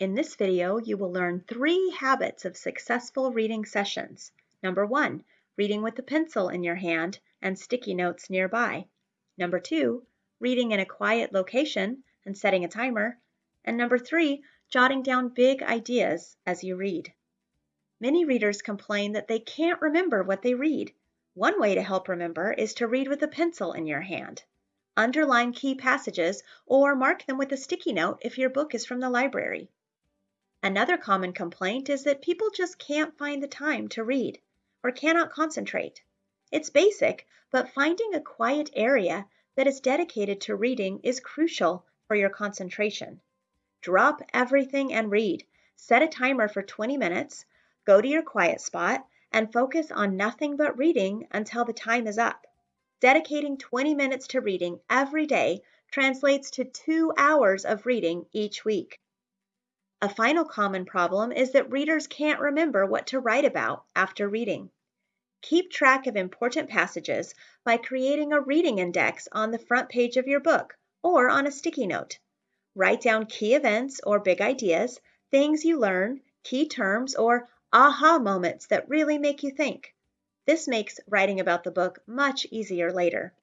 In this video, you will learn three habits of successful reading sessions. Number one, reading with a pencil in your hand and sticky notes nearby. Number two, reading in a quiet location and setting a timer. And number three, jotting down big ideas as you read. Many readers complain that they can't remember what they read. One way to help remember is to read with a pencil in your hand. Underline key passages or mark them with a sticky note if your book is from the library. Another common complaint is that people just can't find the time to read or cannot concentrate. It's basic, but finding a quiet area that is dedicated to reading is crucial for your concentration. Drop everything and read. Set a timer for 20 minutes, go to your quiet spot, and focus on nothing but reading until the time is up. Dedicating 20 minutes to reading every day translates to two hours of reading each week. A final common problem is that readers can't remember what to write about after reading. Keep track of important passages by creating a reading index on the front page of your book or on a sticky note. Write down key events or big ideas, things you learn, key terms, or aha moments that really make you think. This makes writing about the book much easier later.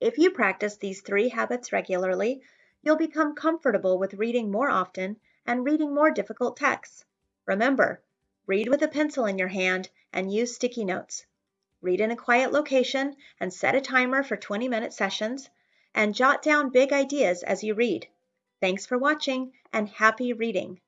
If you practice these three habits regularly, you'll become comfortable with reading more often and reading more difficult texts. Remember, read with a pencil in your hand and use sticky notes. Read in a quiet location and set a timer for 20 minute sessions and jot down big ideas as you read. Thanks for watching and happy reading.